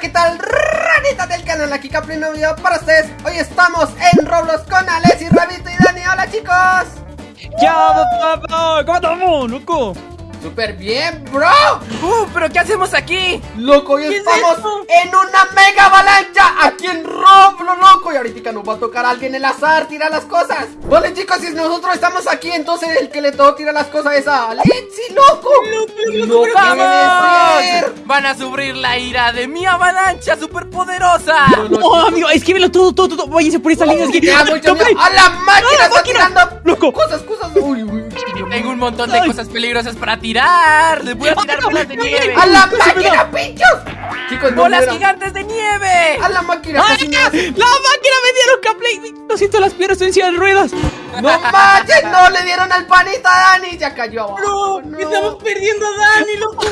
¿qué tal? Ranitas del canal, aquí Capri, un video para ustedes Hoy estamos en Roblox con Alessi, Rabito y Dani Hola, chicos ¡Ya, papá! ¿Cómo estamos, loco? Súper bien, bro ¡Uh! ¿Pero qué hacemos aquí? Loco, hoy ¿Qué es estamos en una mega avalancha Aquí en Roblox, loco Y ahorita nos va a tocar a alguien el azar tirar las cosas Vale, chicos, si nosotros estamos aquí Entonces el que le toca tirar las cosas es a Alexi, loco No puede ¡Vamos! ser Van a sufrir la ira de mi avalancha superpoderosa. No, amigo, escríbelo todo, todo, todo. Váyanse por esta línea. Es que... ¡A la máquina! ¡A la ¡Está máquina! tirando! Loco. Cosas, cosas. Uy, uy. Tengo un montón de Ay. cosas peligrosas para tirar. Les voy a tirar bolas de nieve. ¡A la máquina, pinchos! Chicos, no ¡Bolas mueran. gigantes de nieve! ¡A la máquina! ¡Ay, casi me ¡La máquina me dieron Caplay! Lo siento, las piernas estoy en silla de ruedas. ¡No manches! ¡No le dieron al panita a Dani! ¡Ya cayó! No, estamos perdiendo a Dani, loco.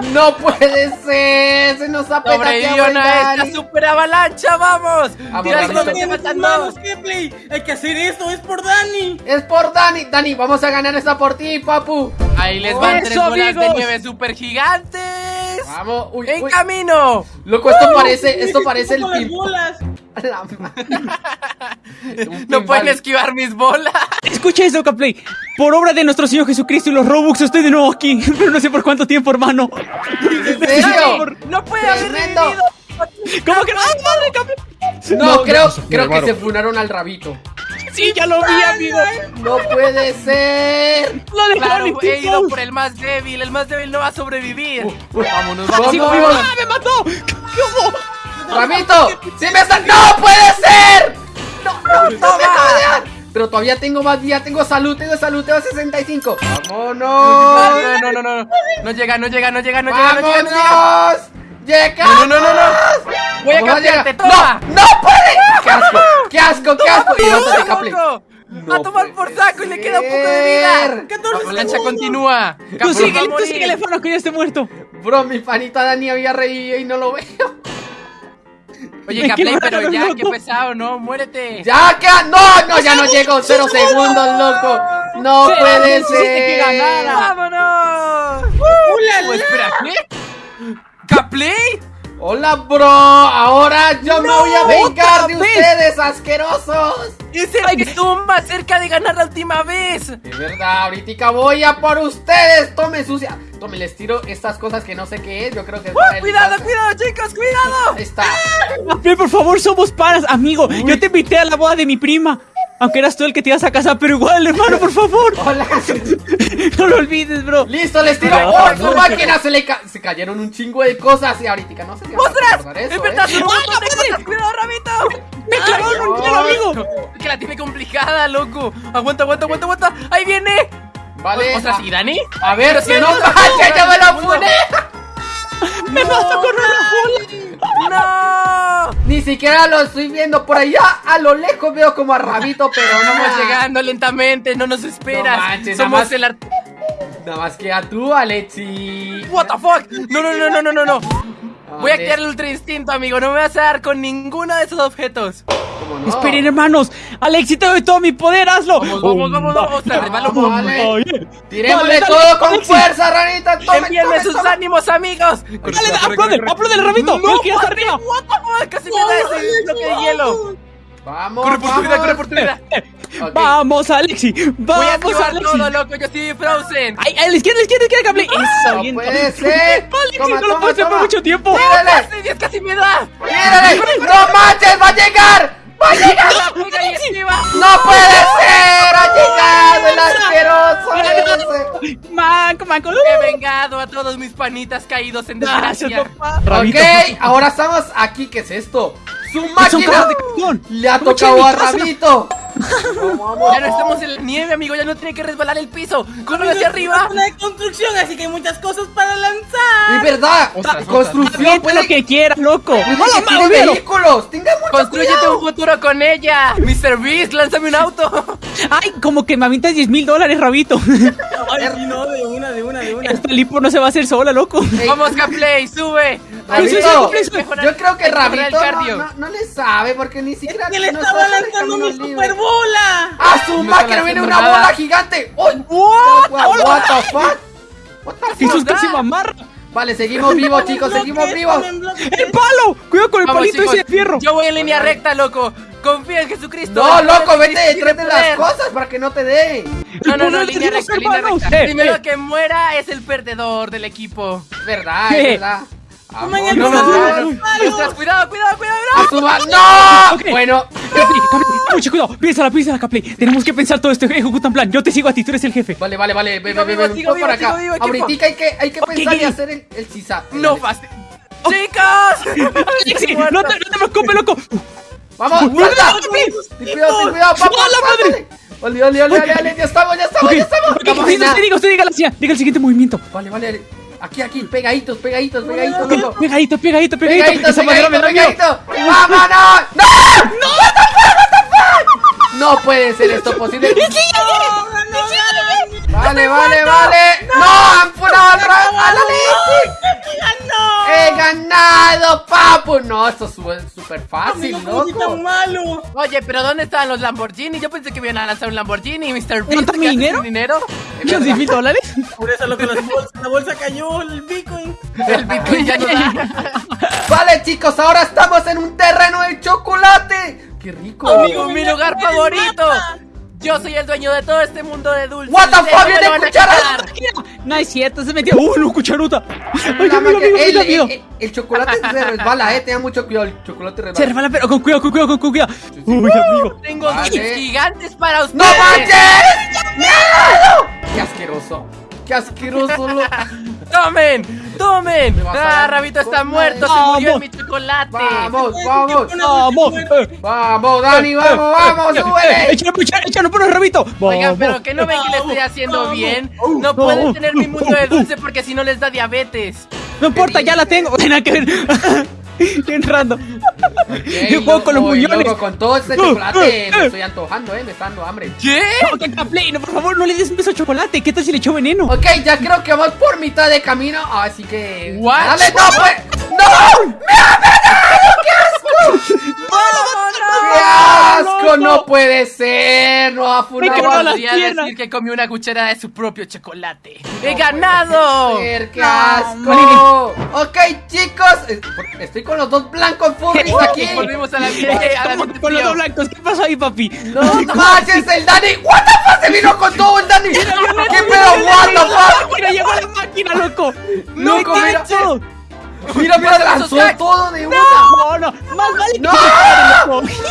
¡No puede ser! ¡Se nos ha Sobrevivió petateado el a esta Dani! super avalancha, vamos. Vamos, Tira matan manos. Gameplay. Hay que hacer esto, es por Dani. ¡Es por Dani! Dani, vamos a ganar esta por ti, papu. Ahí les van Eso, tres bolas de nieve super gigantes. Vamos, uy, En uy. camino. Loco, esto parece, esto parece el pin. bolas. La No pueden esquivar mis bolas. Escucha eso, Caplay. Por obra de nuestro Señor Jesucristo y los Robux, estoy de nuevo aquí. Pero no sé por cuánto tiempo, hermano. No puede haber revivido. ¿Cómo que no? ¡Ay, madre, Caplay! No, creo, creo que se funaron al rabito. Sí, ya lo vi, amigo. ¡No puede ser! Lo dejaron Claro, he ido por el más débil. El más débil no va a sobrevivir. Vámonos, Sigo vámonos. vivo. ¡Ah, me mató! ¿Cómo? ¡Ramito! ¡Sí me está! ¡No puede ser! Pero todavía tengo más vida, tengo salud, tengo salud, tengo 65. ¡Vámonos! No, no, no, no, no. No llega, no llega, no llega, no llega, no llega, no llega. ¡Llega! No, no, no, no. Voy a cambiarte, toma. ¡No! ¡No puede! ¡Qué asco! ¡Qué asco! ¡Qué asco! Y levántate, Caple. No a tomar por saco y le queda un poco de vida. ser. 14 La segundos. continúa. Tú síguele, tú síguele, Fano, que ya esté muerto. Bro, mi panita Dani había reído y no lo veo. Oye, Caplay, pero ya, qué loco. pesado, ¿no? Muérete. ¡Ya, qué! ¡No, no! ¡Ya no llego! ¡Cero segundos, loco! ¡No Sí, puede que ser! ganara. ¡Vámonos! ¡Hola, Oh, espera, ¿qué? ¿Caplay? ¡Hola, bro! Ahora yo me voy a vengar de vez. ustedes, asquerosos. Es el que estuvo más cerca de ganar la última vez. Es verdad, ahorita voy a por ustedes. Tome sucia. Tome, les tiro estas cosas que no sé qué es. Yo creo que es ¡Uh, el cuidado, cuidado, chicos, cuidado! Ahí está. Por favor, somos panas, amigo. Yo te invité a la boda de mi prima. Aunque eras tú el que te ibas a casar, pero igual, hermano, por favor. Hola. No lo olvides, bro. Listo, les tiro. No, ¡Oh, no, su no, máquina! Se le ca- se cayeron un chingo de cosas. Y ahorita no sé si van a ¡Ostras! eso, ¡Es verdad, ¿eh? cosas! ¡Cuidado, Ramito! Me clavaron un tiro, amigo. Que la tiene complicada, loco. Aguanta, aguanta, aguanta, aguanta. ¡Ahí viene! Vale. Ostras, a- ¿y Dani? A ver, si no, no, ¡ya, me la funé! Me mató con una bola. ¡No! Ni siquiera lo estoy viendo por allá. A lo lejos veo como a Rabito, pero no Vamos llegando lentamente, no nos esperas. No manches, nada Somos más- el art... Nada más que a tú, Alexi. What the fuck? No, no, no, no, no, no, no. Voy a activar el ultra instinto, amigo. No me vas a dar con ninguno de esos objetos. ¿Cómo no? Esperen, hermanos. Alexi, te doy todo mi poder, hazlo. Vamos, vamos, vamos, vamos. Vamos, vale. Tirémosle Dale, dale, todo con Alexi. fuerza, ranita. Envíenme sus ánimos, amigos. Dale, aplaude, aplaude el rabito. No, ya está arriba. What the fuck? Casi me da ese bloque de hielo. Vamos, Corre por tu vida, vamos. corre por tu vida. Vamos, Alexi. Voy a Vamos, Alexi. todo, loco. Yo estoy Frozen. Ay, a la izquierda, a la izquierda, a la izquierda, Caplay. Eso, No bien. puede ser. Alexi, Toma, no lo puedo hacer por mucho tiempo. Tírale, Casi, Dios, casi me da. tírale. ¡No manches! ¡Va a llegar! ¡Va a llegar! Esquiva. ¡No puede ser! ¡Ha llegado el asqueroso ese! Manco, manco. He vengado a todos mis panitas caídos en desgracia. Ok, ahora estamos aquí. ¿Qué es esto? ¡Su máquina! Le ha tocado a. Rabito. Ya no estamos en la nieve, amigo. Ya no tiene que resbalar el piso. Corre hacia arriba. Una de construcción, así que hay muchas cosas para Es lanzar. verdad. Ostras, construcción puede lo que quieras, loco. tiene olvídalo. vehículos. Tenga mucho Construyete cuidado. un futuro con ella. Mr. Beast, lánzame un auto. Ay, como que me avientas 10 mil dólares, Rabito. Ay, no, de una, de una, de una. Esta lipo no se va a hacer sola, loco. Ey, Vamos, Gaplay, sube. Rabito, eso. yo creo que Rabito no, no- no le sabe porque ni siquiera Que le no estaba lanzando mi libre. superbola. ¡A su No máquina viene una bola gigante! ¡Uy! What? What, what the fuck? What the Si fuck? casi mamarra. Vale, seguimos vivos, chicos, Bloque, seguimos vivos. ¡El palo! Cuidado con el Vamos, palito chicos, ese de fierro. Yo voy en línea recta, loco. Confía en Jesucristo. No, loco, vete detrás de las cosas para que no te dé. No, no, no, de línea recta, línea recta. Eh, El primero eh. que muera es el perdedor del equipo. Verdad, es verdad. No, no. Mientras, cuidado, cuidado, cuidado. ¡A su ma- ¡No! Ok. Bueno, Capli, Capli, mucho cuidado. Piénsala, piénsala, Capli. Tenemos que pensar todo esto. Ejecuta un plan. Yo te sigo a ti, tú eres el jefe. vale, vale, vale. Ve, ve, ve, ve, por acá. Ahorita hay que, hay que Ok, pensar y hacer el, el sisa. No Dale. fastidio. ¡Chicos! Alexi, no te, no te preocupes, loco. ¡Vamos! Ten cuidado, ten cuidado, vamos, ¡A la madre! ole, ole, ole, ole, ya estamos, ya estamos, ya estamos. Vamos, diga, diga. Diga el siguiente movimiento. Vale, vale. Aquí, aquí, pegaditos, pegaditos, pegaditos, loco. Pegadito, pegadito, pegadito. Pegaditos, Esa madera me pegaditos, da miedo. pegaditos. ¡Vámonos! ¡No! ¡No! What the fuck, what the fuck? No puede ser esto posible. Vale, vale, vale. ¡No! ¡Han ra- a la leche! ¡He ganado, papu! No, esto es súper fácil, Amigo, ¿cómo soy loco. tan malo? Oye, pero ¿dónde estaban los Lamborghini? Yo pensé que iban a lanzar un Lamborghini, Mr. Beast. ¿Cuánto mi ¿qué haces dinero? dinero? ¿Quince mil dólares? Por eso lo que las bolsas, la bolsa cayó, el Bitcoin. El Bitcoin ya no da. Vale, chicos, ahora estamos en un terreno de chocolate. ¡Qué rico! Amigo, mi lugar favorito. mata. Yo soy el dueño de todo este mundo de dulces. What the fuck, viene lo van a cuchara. quitar. No es cierto, se metió. ¡Uh, no, cucharuta! ¡Ay, amigo, amigo, el, amigo, el- el- el chocolate se resbala, eh. Tenga mucho cuidado, el chocolate resbala. Se resbala, pero con cuidado, con cuidado, con cuidado. Uy, amigo. Tengo Vale. dulces gigantes para ustedes. ¡No manches! ¡Me ha dado! ¡Qué asqueroso! ¡Qué asqueroso! Lo... ¡Tomen! ¡Tomen! ¡Ah, Rabito está con muerto! ¡Se murió en Vamos. mi chocolate! ¡Vamos, vamos! ¡Vamos! Eh, ¡Vamos, Dani, vamos, vamos! eh, ¡Súbele! ¡Échale, échale, échale, por el rabito! Oigan, Vamos. pero que no ven que le estoy haciendo bien. No pueden tener mi mundo de dulce porque si no les da diabetes. No importa, ya la tengo. Nada que ver. Entrando. Yo juego con los muñones. loco, con todo este chocolate me estoy antojando, eh. Me está dando hambre. ¿Qué? No, no, por favor, no le des un beso de chocolate. ¿Qué tal si le echó veneno? Ok, ya creo que vamos por mitad de camino. Así que. What? ¡Dale, no, pues! ¡No! ¡Me ha pegado! ¡Qué asco! ¡Qué asco! ¡No puede ser! ¡No ha Me Podría decir que comió una cuchara de su propio chocolate. ¡He ganado! ¡Qué No, asco! Ok, chicos. Estoy con los dos blancos furries aquí. Volvimos a la vida. a la ¿Cómo vida con los dos blancos? ¿Qué pasó ahí, papi? ¡No manches, el Dani! ¿What the fuck? ¡Se vino con todo el Dani! ¿Qué pedo? ¿What the fuck? Mira, llegó la máquina, loco. Loco, mira. manches. Mira, mira, lanzó todo de una. No, no, más vale que ¡No!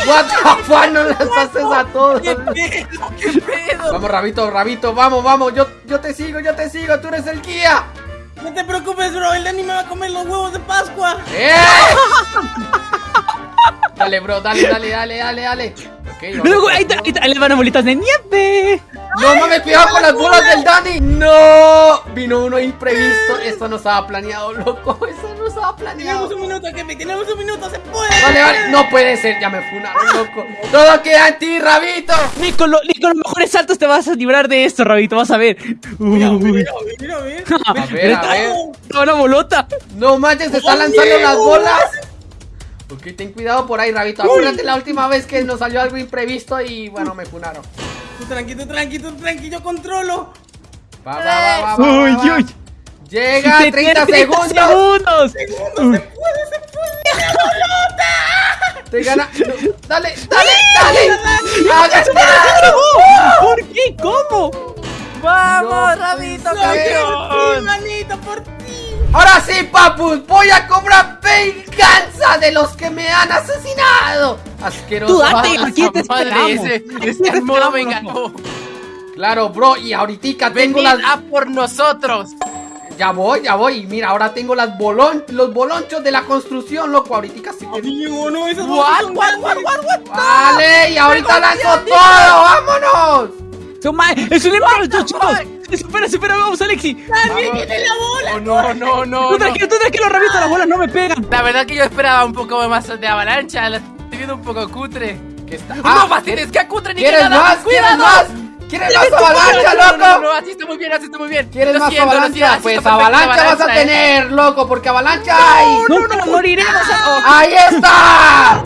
What the fuck, no lanzaste a todos. ¿Qué pedo? ¿Qué pedo? Vamos, Rabito, Rabito, vamos, vamos. Yo, yo te sigo, yo te sigo. Tú eres el guía. No te preocupes, bro, el Dani me va a comer los huevos de Pascua. ¡Eh! Dale, bro, dale, dale, dale, dale, dale. Ok, vamos Luego, por ahí, está, ahí, está, ahí le van a bolitas de nieve. No mames, cuidado con las bolas del Dani. No, vino uno imprevisto. Esto no estaba planeado, loco. Eso no Tenemos planeado. un minuto, Kepi, tenemos un minuto, se puede. Vale, vale, no puede ser, ya me funaron, loco. Todo queda en ti, Rabito. Ni con, lo- ni con los mejores saltos te vas a librar de esto, Rabito, vas a ver. Mira, Uy. mira, mira, mira. A ver, a ver. Una bolota. No manches, se están lanzando las bolas. Ok, ten cuidado por ahí, Rabito. Acuérdate la última vez que nos salió algo imprevisto y bueno, me funaron. Tú tranquilo, tranquilo, tranquilo, yo controlo. Va, va, va, va, va, Uy, va, va. uy. Llega, Te 30 tiene segundos. segundos. Uy. Te gana. no, dale, dale, dale. ¿Por qué? ¿Cómo? ¡Vamos, No, Rabito, pues, Sí, campeón! manito, por ti. Ahora sí, papus, voy a cobrar venganza de los que me han asesinado. Asqueroso. Tú date, Ah, aquí te esa madre, esperamos. ese- te modo me engañó. Claro, bro, y ahorita tengo Venid las. a por nosotros. Ya voy, ya voy. Y mira, ahora tengo las bolon... los bolonchos de la construcción, loco. Ahorita sí. Amigo, no, esas What, what, grandes. what, what, what? Vale, y ahorita lanzo todo. ¡Vámonos! Toma, es un the chicos. Espera, espera, vamos, Alexi. Dani, viene la bola. Oh, no, no, no, Tú no. tranquilo, tú tranquilo, Rabito, las bolas no me pegan. La verdad que yo esperaba un poco más de avalancha. La estoy viendo un poco cutre. ¿Qué está? no fastidies, que cutre ni que ¿Quieres nada. ¡Cuidado! ¿Quieres más avalancha, No, no, no, loco? no, así está muy bien, así está muy bien. ¿Quieres más avalancha? Pues avalancha vas a ¿eh? tener, loco, porque avalancha hay. No, no, moriremos. ¡Ahí está!